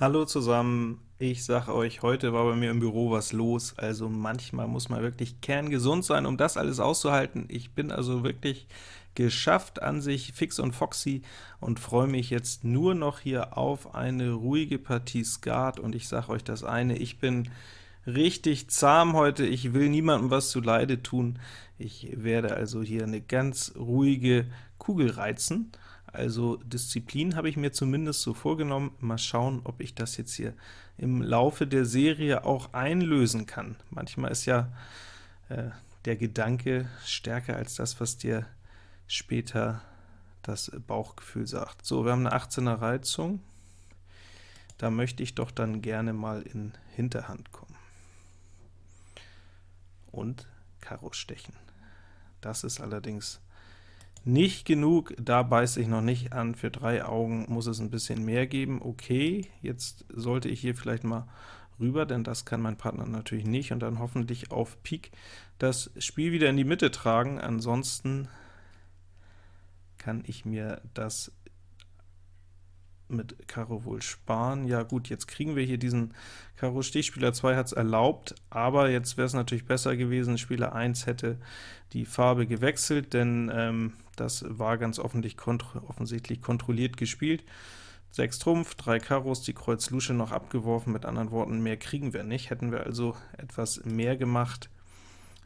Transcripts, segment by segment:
Hallo zusammen, ich sag euch, heute war bei mir im Büro was los, also manchmal muss man wirklich kerngesund sein, um das alles auszuhalten. Ich bin also wirklich geschafft an sich, fix und foxy, und freue mich jetzt nur noch hier auf eine ruhige Partie Skat, und ich sag euch das eine, ich bin richtig zahm heute, ich will niemandem was zu Leide tun. Ich werde also hier eine ganz ruhige Kugel reizen, also Disziplin habe ich mir zumindest so vorgenommen. Mal schauen, ob ich das jetzt hier im Laufe der Serie auch einlösen kann. Manchmal ist ja äh, der Gedanke stärker als das, was dir später das Bauchgefühl sagt. So, wir haben eine 18er Reizung. Da möchte ich doch dann gerne mal in Hinterhand kommen. Und Karo stechen. Das ist allerdings nicht genug, da beiße ich noch nicht an, für drei Augen muss es ein bisschen mehr geben. Okay, jetzt sollte ich hier vielleicht mal rüber, denn das kann mein Partner natürlich nicht, und dann hoffentlich auf Pik das Spiel wieder in die Mitte tragen. Ansonsten kann ich mir das mit Karo wohl sparen. Ja gut, jetzt kriegen wir hier diesen Karo Stich, Spieler 2 hat es erlaubt, aber jetzt wäre es natürlich besser gewesen, Spieler 1 hätte die Farbe gewechselt, denn ähm, das war ganz kontro offensichtlich kontrolliert gespielt. 6 Trumpf, 3 Karos, die Kreuz Lusche noch abgeworfen, mit anderen Worten, mehr kriegen wir nicht. Hätten wir also etwas mehr gemacht,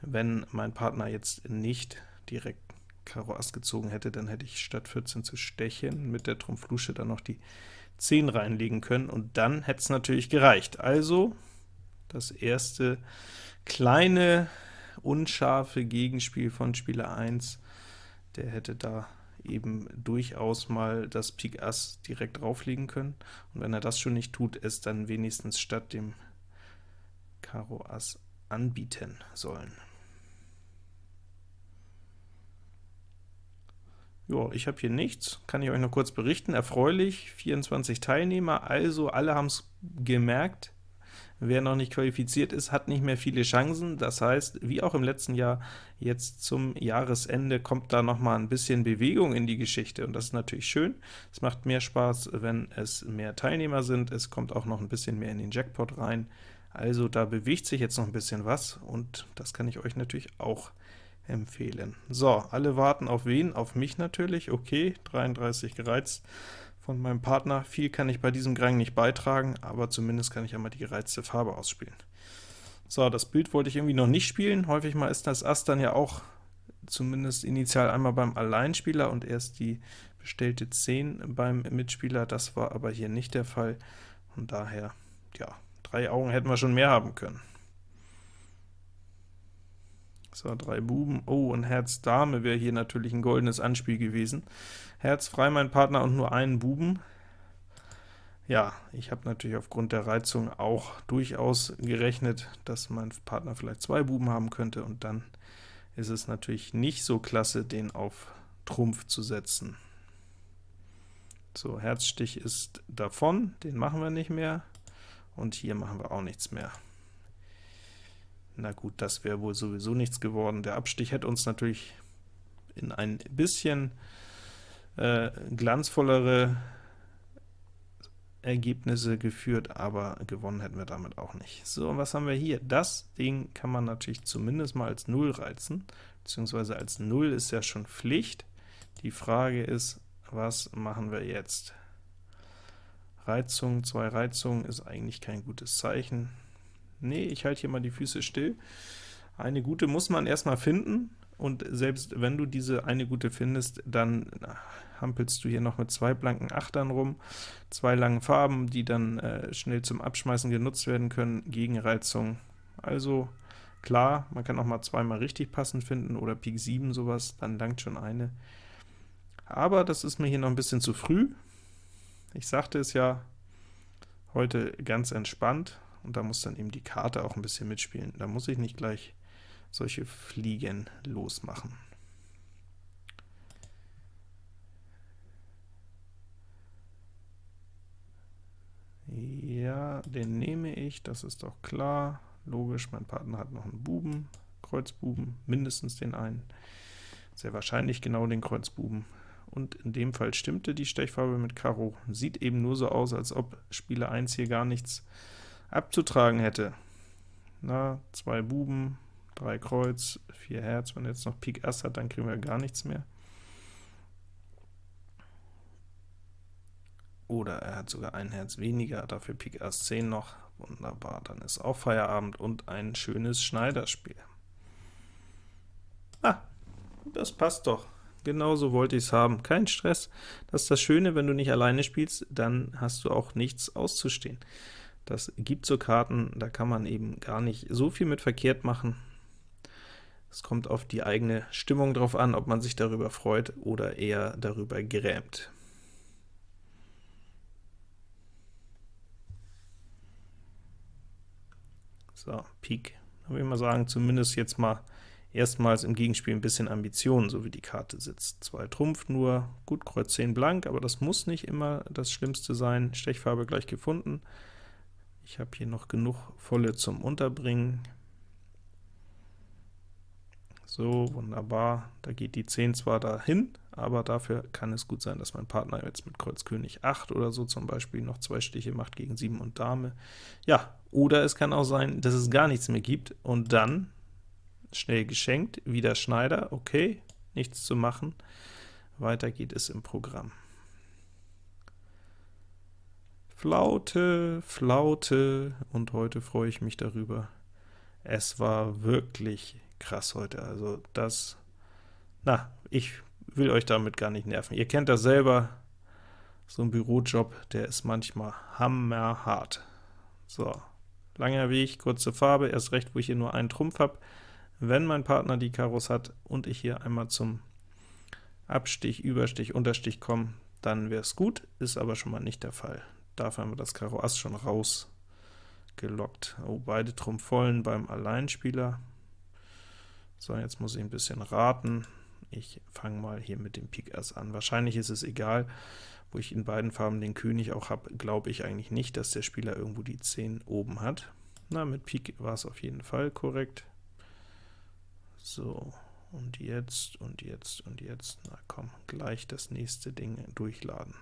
wenn mein Partner jetzt nicht direkt Karo Ass gezogen hätte, dann hätte ich statt 14 zu stechen mit der Trumpf Lusche dann noch die 10 reinlegen können, und dann hätte es natürlich gereicht. Also das erste kleine, unscharfe Gegenspiel von Spieler 1, der hätte da eben durchaus mal das Pik Ass direkt drauflegen können, und wenn er das schon nicht tut, es dann wenigstens statt dem Karo Ass anbieten sollen. Ja, ich habe hier nichts, kann ich euch noch kurz berichten. Erfreulich, 24 Teilnehmer, also alle haben es gemerkt. Wer noch nicht qualifiziert ist, hat nicht mehr viele Chancen. Das heißt, wie auch im letzten Jahr, jetzt zum Jahresende kommt da noch mal ein bisschen Bewegung in die Geschichte, und das ist natürlich schön. Es macht mehr Spaß, wenn es mehr Teilnehmer sind. Es kommt auch noch ein bisschen mehr in den Jackpot rein. Also da bewegt sich jetzt noch ein bisschen was, und das kann ich euch natürlich auch empfehlen. So, alle warten auf wen? Auf mich natürlich. Okay, 33 gereizt von meinem Partner. Viel kann ich bei diesem Grang nicht beitragen, aber zumindest kann ich einmal die gereizte Farbe ausspielen. So, das Bild wollte ich irgendwie noch nicht spielen. Häufig mal ist das Ass dann ja auch zumindest initial einmal beim Alleinspieler und erst die bestellte 10 beim Mitspieler. Das war aber hier nicht der Fall, und daher, ja, drei Augen hätten wir schon mehr haben können. So, drei Buben. Oh, und Herz Dame wäre hier natürlich ein goldenes Anspiel gewesen. Herz frei mein Partner und nur einen Buben. Ja, ich habe natürlich aufgrund der Reizung auch durchaus gerechnet, dass mein Partner vielleicht zwei Buben haben könnte, und dann ist es natürlich nicht so klasse, den auf Trumpf zu setzen. So, Herzstich ist davon, den machen wir nicht mehr, und hier machen wir auch nichts mehr. Na gut, das wäre wohl sowieso nichts geworden. Der Abstich hätte uns natürlich in ein bisschen äh, glanzvollere Ergebnisse geführt, aber gewonnen hätten wir damit auch nicht. So, und was haben wir hier? Das Ding kann man natürlich zumindest mal als 0 reizen, beziehungsweise als 0 ist ja schon Pflicht. Die Frage ist, was machen wir jetzt? Reizung, zwei Reizungen ist eigentlich kein gutes Zeichen. Nee, ich halte hier mal die Füße still. Eine gute muss man erstmal finden, und selbst wenn du diese eine gute findest, dann hampelst du hier noch mit zwei blanken Achtern rum, zwei langen Farben, die dann äh, schnell zum Abschmeißen genutzt werden können, Gegenreizung. Also klar, man kann auch mal zweimal richtig passend finden, oder Pik 7 sowas, dann langt schon eine. Aber das ist mir hier noch ein bisschen zu früh. Ich sagte es ja, heute ganz entspannt, und da muss dann eben die Karte auch ein bisschen mitspielen. Da muss ich nicht gleich solche Fliegen losmachen. Ja, den nehme ich, das ist doch klar. Logisch, mein Partner hat noch einen Buben, Kreuzbuben, mindestens den einen. Sehr wahrscheinlich genau den Kreuzbuben. und in dem Fall stimmte die Stechfarbe mit Karo. Sieht eben nur so aus, als ob Spieler 1 hier gar nichts abzutragen hätte. Na, zwei Buben, drei Kreuz, vier Herz, wenn er jetzt noch Pik Ass hat, dann kriegen wir gar nichts mehr. Oder er hat sogar ein Herz weniger, dafür Pik Ass 10 noch, wunderbar, dann ist auch Feierabend und ein schönes Schneiderspiel. Ah, das passt doch. Genauso wollte ich es haben. Kein Stress. Das ist das Schöne, wenn du nicht alleine spielst, dann hast du auch nichts auszustehen. Das gibt so Karten, da kann man eben gar nicht so viel mit verkehrt machen. Es kommt auf die eigene Stimmung drauf an, ob man sich darüber freut oder eher darüber grämt. So, Pik. Da würde ich mal sagen, zumindest jetzt mal erstmals im Gegenspiel ein bisschen Ambition, so wie die Karte sitzt. Zwei Trumpf nur, gut, Kreuz 10 blank, aber das muss nicht immer das Schlimmste sein. Stechfarbe gleich gefunden. Ich habe hier noch genug volle zum Unterbringen. So, wunderbar. Da geht die 10 zwar dahin, aber dafür kann es gut sein, dass mein Partner jetzt mit Kreuz König 8 oder so zum Beispiel noch zwei Stiche macht gegen 7 und Dame. Ja, oder es kann auch sein, dass es gar nichts mehr gibt, und dann schnell geschenkt, wieder Schneider, okay, nichts zu machen. Weiter geht es im Programm. Flaute, Flaute, und heute freue ich mich darüber. Es war wirklich krass heute, also das, na, ich will euch damit gar nicht nerven. Ihr kennt das selber, so ein Bürojob, der ist manchmal hammerhart. So, langer Weg, kurze Farbe, erst recht, wo ich hier nur einen Trumpf habe. Wenn mein Partner die Karos hat und ich hier einmal zum Abstich, Überstich, Unterstich komme, dann wäre es gut, ist aber schon mal nicht der Fall. Dafür haben wir das Karo Ass schon rausgelockt. Oh, beide Trumpf vollen beim Alleinspieler. So, jetzt muss ich ein bisschen raten. Ich fange mal hier mit dem Pik Ass an. Wahrscheinlich ist es egal, wo ich in beiden Farben den König auch habe, glaube ich eigentlich nicht, dass der Spieler irgendwo die 10 oben hat. Na, mit Pik war es auf jeden Fall korrekt. So, und jetzt, und jetzt, und jetzt, na komm, gleich das nächste Ding durchladen.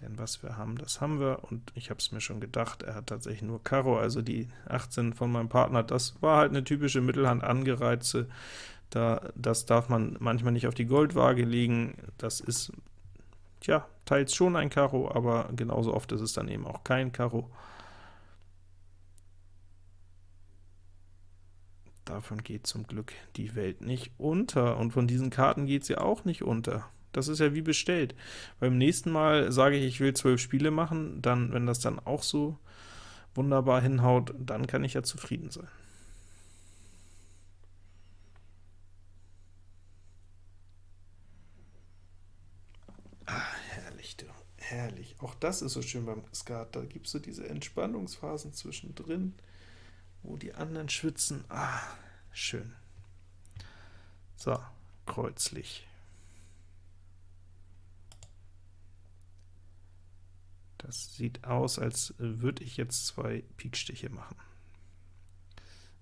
Denn was wir haben, das haben wir, und ich habe es mir schon gedacht, er hat tatsächlich nur Karo, also die 18 von meinem Partner, das war halt eine typische Mittelhand angereizte, da, das darf man manchmal nicht auf die Goldwaage legen, das ist, tja, teils schon ein Karo, aber genauso oft ist es dann eben auch kein Karo. Davon geht zum Glück die Welt nicht unter, und von diesen Karten geht sie auch nicht unter. Das ist ja wie bestellt. Beim nächsten Mal sage ich, ich will zwölf Spiele machen, dann, wenn das dann auch so wunderbar hinhaut, dann kann ich ja zufrieden sein. Ah, herrlich, du. Herrlich. Auch das ist so schön beim Skat. Da gibt es so diese Entspannungsphasen zwischendrin wo die anderen schwitzen. Ah, schön. So, kreuzlich. Das sieht aus, als würde ich jetzt zwei Pikstiche machen.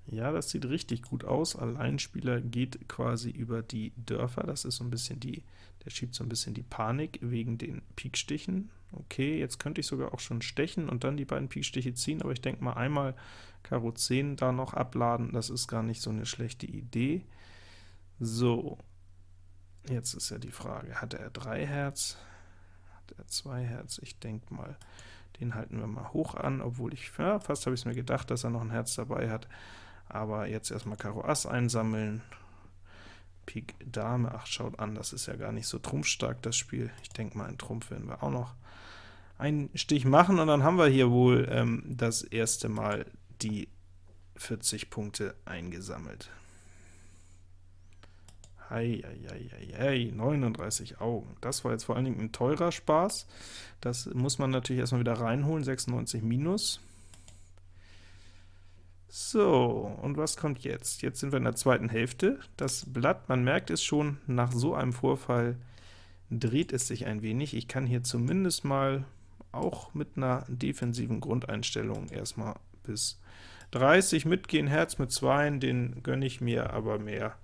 Ja, das sieht richtig gut aus. Alleinspieler geht quasi über die Dörfer. Das ist so ein bisschen die, der schiebt so ein bisschen die Panik wegen den Pikstichen. Okay, jetzt könnte ich sogar auch schon stechen und dann die beiden Pikstiche ziehen, aber ich denke mal einmal Karo 10 da noch abladen, das ist gar nicht so eine schlechte Idee. So, jetzt ist ja die Frage, hat er 3 Herz? Hat er 2 Herz? Ich denke mal, den halten wir mal hoch an, obwohl ich, ja, fast habe ich es mir gedacht, dass er noch ein Herz dabei hat. Aber jetzt erstmal Karo Ass einsammeln, Pik Dame, ach schaut an, das ist ja gar nicht so trumpfstark, das Spiel. Ich denke mal, einen Trumpf werden wir auch noch einen Stich machen, und dann haben wir hier wohl ähm, das erste Mal die 40 Punkte eingesammelt. Hei, hei, hei, hei, 39 Augen. Das war jetzt vor allen Dingen ein teurer Spaß. Das muss man natürlich erstmal wieder reinholen, 96 minus. So, und was kommt jetzt? Jetzt sind wir in der zweiten Hälfte. Das Blatt, man merkt es schon, nach so einem Vorfall dreht es sich ein wenig. Ich kann hier zumindest mal auch mit einer defensiven Grundeinstellung erstmal bis 30 mitgehen, Herz mit 2, den gönne ich mir, aber mehr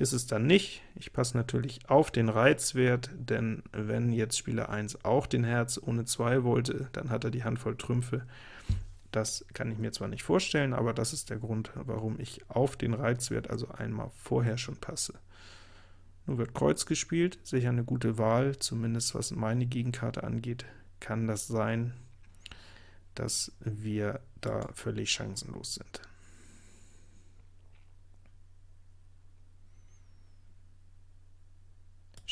ist es dann nicht. Ich passe natürlich auf den Reizwert, denn wenn jetzt Spieler 1 auch den Herz ohne 2 wollte, dann hat er die Handvoll Trümpfe. Das kann ich mir zwar nicht vorstellen, aber das ist der Grund, warum ich auf den Reizwert also einmal vorher schon passe. Nun wird Kreuz gespielt, sicher eine gute Wahl, zumindest was meine Gegenkarte angeht, kann das sein, dass wir da völlig chancenlos sind.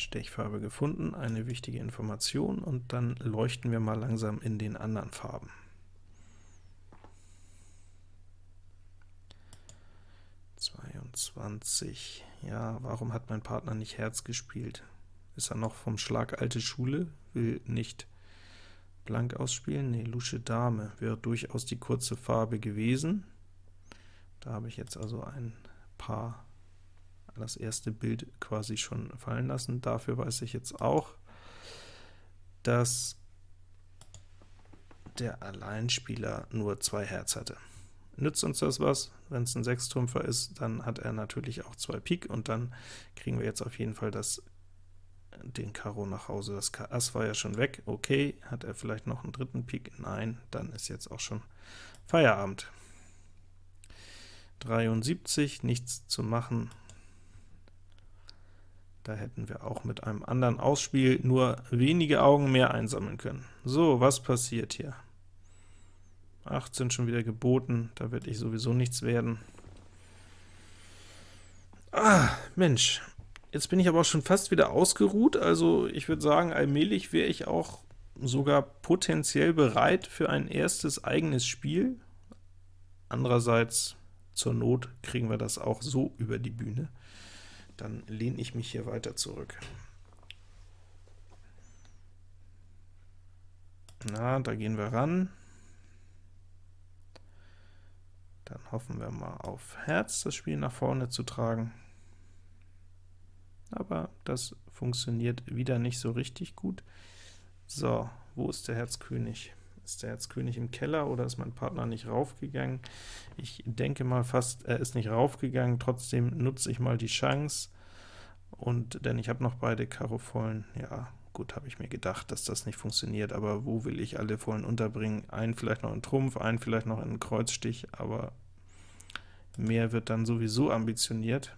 Stechfarbe gefunden, eine wichtige Information, und dann leuchten wir mal langsam in den anderen Farben. Ja, warum hat mein Partner nicht Herz gespielt? Ist er noch vom Schlag alte Schule? Will nicht blank ausspielen? Ne, Lusche Dame wäre durchaus die kurze Farbe gewesen. Da habe ich jetzt also ein paar das erste Bild quasi schon fallen lassen. Dafür weiß ich jetzt auch, dass der Alleinspieler nur zwei Herz hatte. Nützt uns das was? Wenn es ein Sechstrümpfer ist, dann hat er natürlich auch zwei Pik, und dann kriegen wir jetzt auf jeden Fall das, den Karo nach Hause. Das Ass war ja schon weg, okay. Hat er vielleicht noch einen dritten Pik? Nein, dann ist jetzt auch schon Feierabend. 73, nichts zu machen, da hätten wir auch mit einem anderen Ausspiel nur wenige Augen mehr einsammeln können. So, was passiert hier? 18 schon wieder geboten, da wird ich sowieso nichts werden. Ah, Mensch, jetzt bin ich aber auch schon fast wieder ausgeruht, also ich würde sagen, allmählich wäre ich auch sogar potenziell bereit für ein erstes eigenes Spiel. Andererseits, zur Not kriegen wir das auch so über die Bühne dann lehne ich mich hier weiter zurück. Na, da gehen wir ran. Dann hoffen wir mal auf Herz, das Spiel nach vorne zu tragen. Aber das funktioniert wieder nicht so richtig gut. So, wo ist der Herzkönig? Ist der Herzkönig im Keller oder ist mein Partner nicht raufgegangen? Ich denke mal fast, er ist nicht raufgegangen, trotzdem nutze ich mal die Chance, und denn ich habe noch beide Karo vollen. Ja, gut, habe ich mir gedacht, dass das nicht funktioniert, aber wo will ich alle vollen unterbringen? Einen vielleicht noch in Trumpf, einen vielleicht noch in Kreuzstich, aber mehr wird dann sowieso ambitioniert.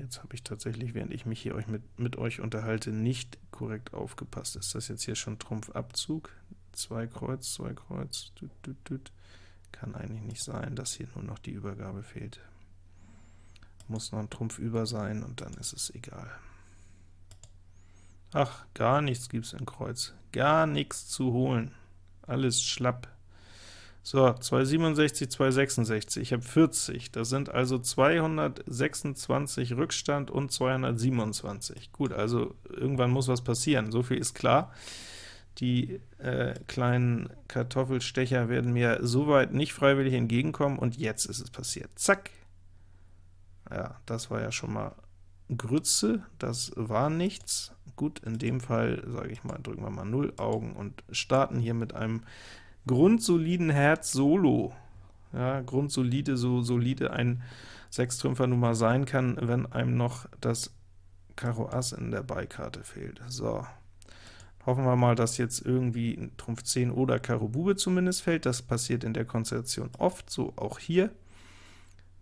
Jetzt habe ich tatsächlich, während ich mich hier euch mit, mit euch unterhalte, nicht korrekt aufgepasst. Ist das jetzt hier schon Trumpfabzug? Zwei Kreuz, zwei Kreuz, tut, tut, tut. Kann eigentlich nicht sein, dass hier nur noch die Übergabe fehlt. Muss noch ein Trumpf über sein, und dann ist es egal. Ach, gar nichts gibt es in Kreuz. Gar nichts zu holen. Alles schlapp. So, 267, 266, ich habe 40, das sind also 226 Rückstand und 227. Gut, also irgendwann muss was passieren, so viel ist klar. Die äh, kleinen Kartoffelstecher werden mir soweit nicht freiwillig entgegenkommen, und jetzt ist es passiert. Zack! Ja, das war ja schon mal Grütze, das war nichts. Gut, in dem Fall, sage ich mal, drücken wir mal 0 Augen und starten hier mit einem grundsoliden Herz Solo. Ja, grundsolide, so solide ein Sechstrümpfer nun mal sein kann, wenn einem noch das Karo Ass in der Beikarte fehlt. So, Hoffen wir mal, dass jetzt irgendwie Trumpf 10 oder Karo Bube zumindest fällt. Das passiert in der Konstellation oft, so auch hier,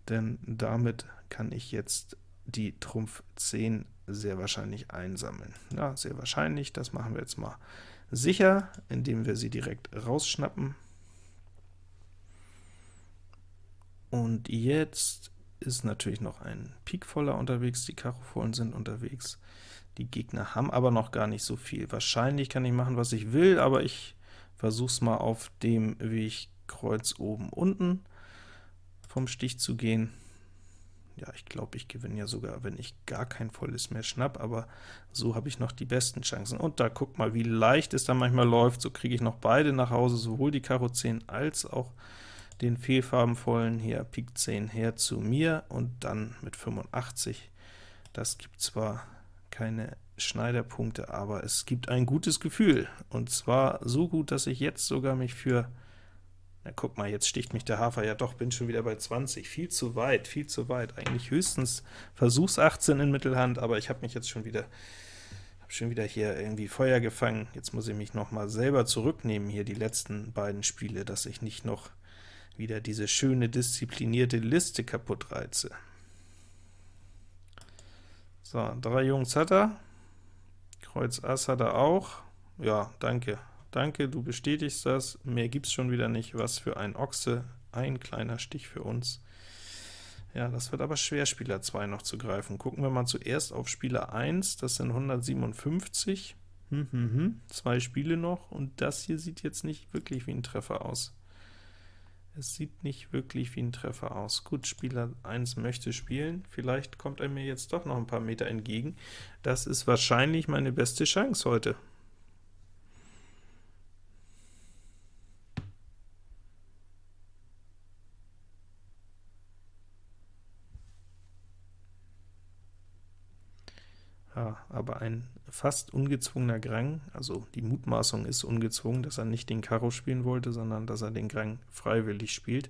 denn damit kann ich jetzt die Trumpf 10 sehr wahrscheinlich einsammeln. Ja, sehr wahrscheinlich, das machen wir jetzt mal sicher, indem wir sie direkt rausschnappen. Und jetzt ist natürlich noch ein Pik voller unterwegs, die Karo sind unterwegs. Die Gegner haben aber noch gar nicht so viel. Wahrscheinlich kann ich machen, was ich will, aber ich versuche es mal auf dem Weg Kreuz oben unten vom Stich zu gehen. Ja, ich glaube, ich gewinne ja sogar, wenn ich gar kein volles mehr schnapp, aber so habe ich noch die besten Chancen. Und da guckt mal, wie leicht es dann manchmal läuft. So kriege ich noch beide nach Hause, sowohl die Karo 10 als auch den fehlfarbenvollen hier Pik 10 her zu mir, und dann mit 85. Das gibt zwar keine Schneiderpunkte, aber es gibt ein gutes Gefühl, und zwar so gut, dass ich jetzt sogar mich für Na guck mal, jetzt sticht mich der Hafer ja doch, bin schon wieder bei 20. Viel zu weit, viel zu weit. Eigentlich höchstens Versuchs 18 in Mittelhand, aber ich habe mich jetzt schon wieder schon wieder hier irgendwie Feuer gefangen. Jetzt muss ich mich noch mal selber zurücknehmen, hier die letzten beiden Spiele, dass ich nicht noch wieder diese schöne, disziplinierte Liste kaputt reize. So, drei Jungs hat er. Kreuz Ass hat er auch. Ja, danke. Danke, du bestätigst das. Mehr gibt's schon wieder nicht. Was für ein Ochse. Ein kleiner Stich für uns. Ja, das wird aber schwer, Spieler 2 noch zu greifen. Gucken wir mal zuerst auf Spieler 1, das sind 157. Hm, hm, hm. Zwei Spiele noch, und das hier sieht jetzt nicht wirklich wie ein Treffer aus. Es sieht nicht wirklich wie ein Treffer aus. Gut, Spieler 1 möchte spielen, vielleicht kommt er mir jetzt doch noch ein paar Meter entgegen. Das ist wahrscheinlich meine beste Chance heute. Ja, aber ein fast ungezwungener Grang, also die Mutmaßung ist ungezwungen, dass er nicht den Karo spielen wollte, sondern dass er den Grang freiwillig spielt,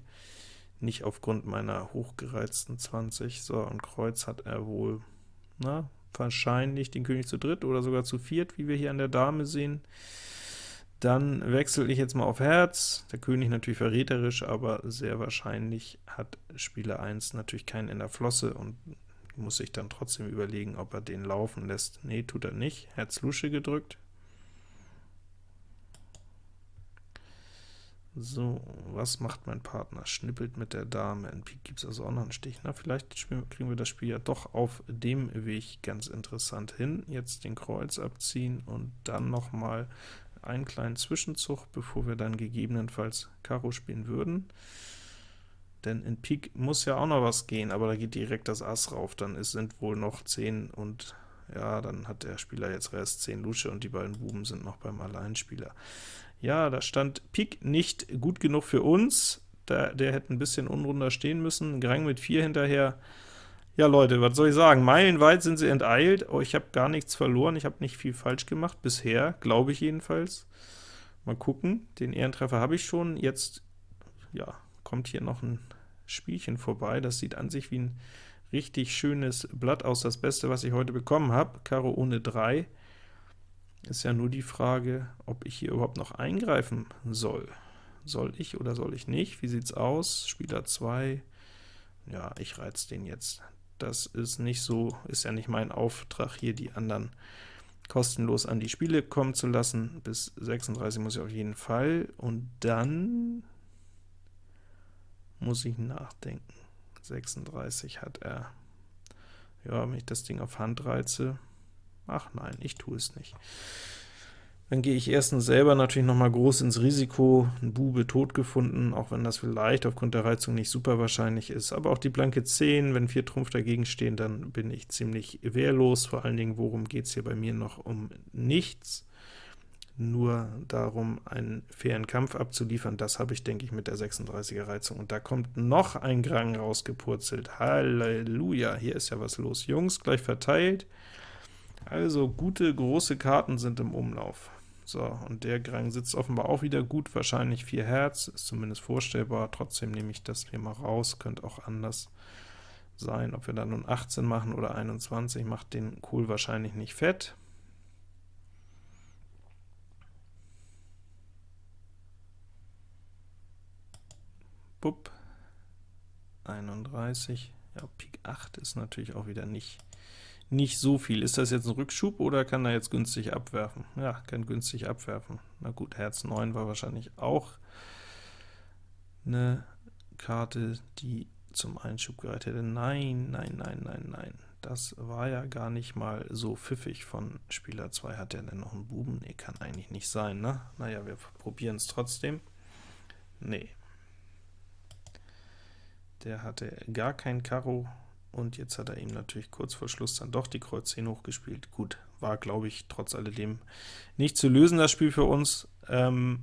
nicht aufgrund meiner hochgereizten 20. So, und Kreuz hat er wohl, na, wahrscheinlich den König zu dritt oder sogar zu viert, wie wir hier an der Dame sehen. Dann wechsle ich jetzt mal auf Herz, der König natürlich verräterisch, aber sehr wahrscheinlich hat Spieler 1 natürlich keinen in der Flosse und muss sich dann trotzdem überlegen, ob er den laufen lässt. Nee, tut er nicht. Herz Lusche gedrückt. So, was macht mein Partner? Schnippelt mit der Dame. In Pik gibt es also auch noch einen Stich. Na, vielleicht kriegen wir das Spiel ja doch auf dem Weg ganz interessant hin. Jetzt den Kreuz abziehen und dann noch mal einen kleinen Zwischenzug, bevor wir dann gegebenenfalls Karo spielen würden denn in Pik muss ja auch noch was gehen, aber da geht direkt das Ass rauf, dann ist, sind wohl noch 10 und ja, dann hat der Spieler jetzt Rest 10 Lusche und die beiden Buben sind noch beim Alleinspieler. Ja, da stand Pik nicht gut genug für uns, der, der hätte ein bisschen unrunder stehen müssen, Grang mit 4 hinterher. Ja Leute, was soll ich sagen, meilenweit sind sie enteilt, oh, ich habe gar nichts verloren, ich habe nicht viel falsch gemacht, bisher, glaube ich jedenfalls. Mal gucken, den Ehrentreffer habe ich schon, jetzt, ja, kommt hier noch ein Spielchen vorbei. Das sieht an sich wie ein richtig schönes Blatt aus, das Beste, was ich heute bekommen habe. Karo ohne 3. Ist ja nur die Frage, ob ich hier überhaupt noch eingreifen soll. Soll ich oder soll ich nicht? Wie sieht's aus? Spieler 2. Ja, ich reiz den jetzt. Das ist nicht so, ist ja nicht mein Auftrag, hier die anderen kostenlos an die Spiele kommen zu lassen. Bis 36 muss ich auf jeden Fall. Und dann muss ich nachdenken. 36 hat er. Ja, wenn ich das Ding auf Hand reize, ach nein, ich tue es nicht. Dann gehe ich erstens selber natürlich noch mal groß ins Risiko, ein Bube tot gefunden, auch wenn das vielleicht aufgrund der Reizung nicht super wahrscheinlich ist, aber auch die blanke 10, wenn vier Trumpf dagegen stehen, dann bin ich ziemlich wehrlos, vor allen Dingen, worum geht es hier bei mir noch um nichts nur darum, einen fairen Kampf abzuliefern. Das habe ich, denke ich, mit der 36er Reizung. Und da kommt noch ein Grang rausgepurzelt. Halleluja, hier ist ja was los. Jungs, gleich verteilt. Also gute, große Karten sind im Umlauf. So, und der Grang sitzt offenbar auch wieder gut, wahrscheinlich 4 Herz, ist zumindest vorstellbar. Trotzdem nehme ich das hier mal raus, könnte auch anders sein. Ob wir dann nun 18 machen oder 21, macht den Kohl wahrscheinlich nicht fett. Bupp, 31, ja, Pik 8 ist natürlich auch wieder nicht, nicht so viel. Ist das jetzt ein Rückschub oder kann er jetzt günstig abwerfen? Ja, kann günstig abwerfen. Na gut, Herz 9 war wahrscheinlich auch eine Karte, die zum Einschub gereicht hätte. Nein, nein, nein, nein, nein. Das war ja gar nicht mal so pfiffig von Spieler 2. Hat er denn noch einen Buben? Nee, kann eigentlich nicht sein, ne? Naja, wir probieren es trotzdem. Nee, der hatte gar kein Karo, und jetzt hat er ihm natürlich kurz vor Schluss dann doch die Kreuz 10 hochgespielt. Gut, war, glaube ich, trotz alledem nicht zu lösen, das Spiel für uns. Ähm,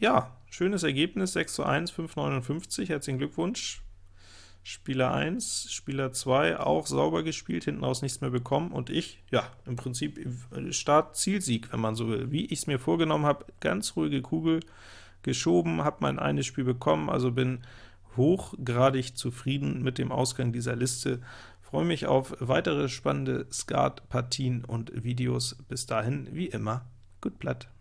ja, schönes Ergebnis, 6 zu 1, 5,59, herzlichen Glückwunsch. Spieler 1, Spieler 2 auch sauber gespielt, hinten raus nichts mehr bekommen, und ich, ja, im Prinzip Start-Zielsieg, wenn man so will. Wie ich es mir vorgenommen habe, ganz ruhige Kugel, geschoben, habe mein eines Spiel bekommen, also bin hochgradig zufrieden mit dem Ausgang dieser Liste. Freue mich auf weitere spannende Skat-Partien und Videos. Bis dahin, wie immer, gut Blatt.